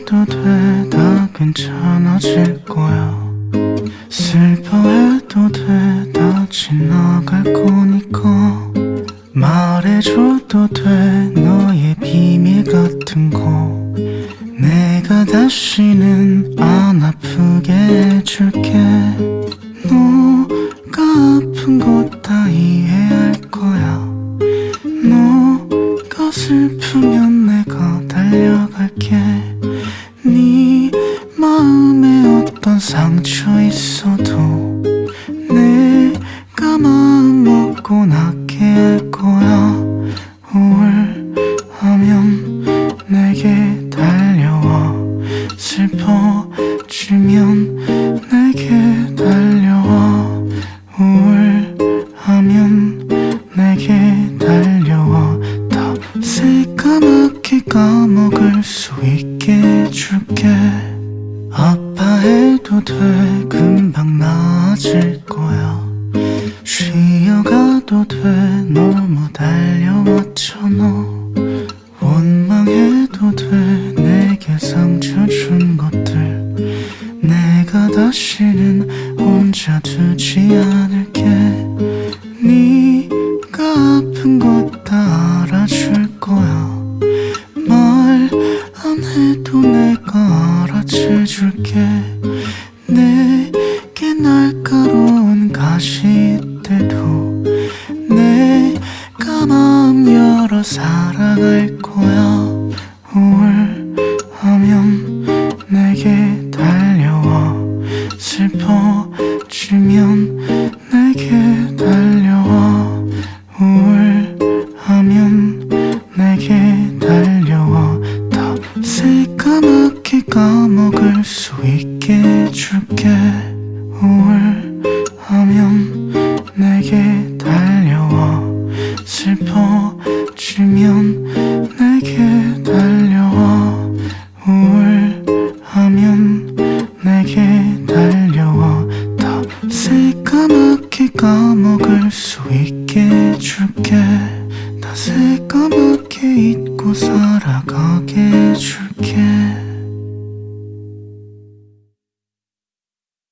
해도 돼 다 괜찮아질 거야. 슬퍼해도 돼 다 지나갈 거니까. 말해줘도 돼 너의 비밀 같은 거. 내가 다시는 안 아프게 해줄게. 너가 아픈 거다 이해 상처 있어도 내가 마음 먹고 낫게 할 거야. 우울하면 내게 달려와. 슬퍼지면 내게 달려와. 우울하면 내게 달려와. 다 새까맣게 까먹을 수 있게 해줄게 해도 돼. 금방 나아질 거야. 쉬어가도 돼. 너무 달려왔잖아 원망해도 돼. 내게 상처 준 것들. 내가 다시는 혼자 두지 않을 날카로운 가시 때도 내가 마음 열어 사랑할 거야. 우울하면 내게 달려와. 슬퍼지면 내게 달려와. 우울하면 내게 달려와. 다 새까맣게 까먹을 수 있게 해줄게. 우울 하면 내게 달려와 슬퍼지면 내게 달려와 우울하면 내게 달려와 다 새까맣게 까먹을 수 있게 해줄게 다 새까맣게 잊고 살아가게 해줄게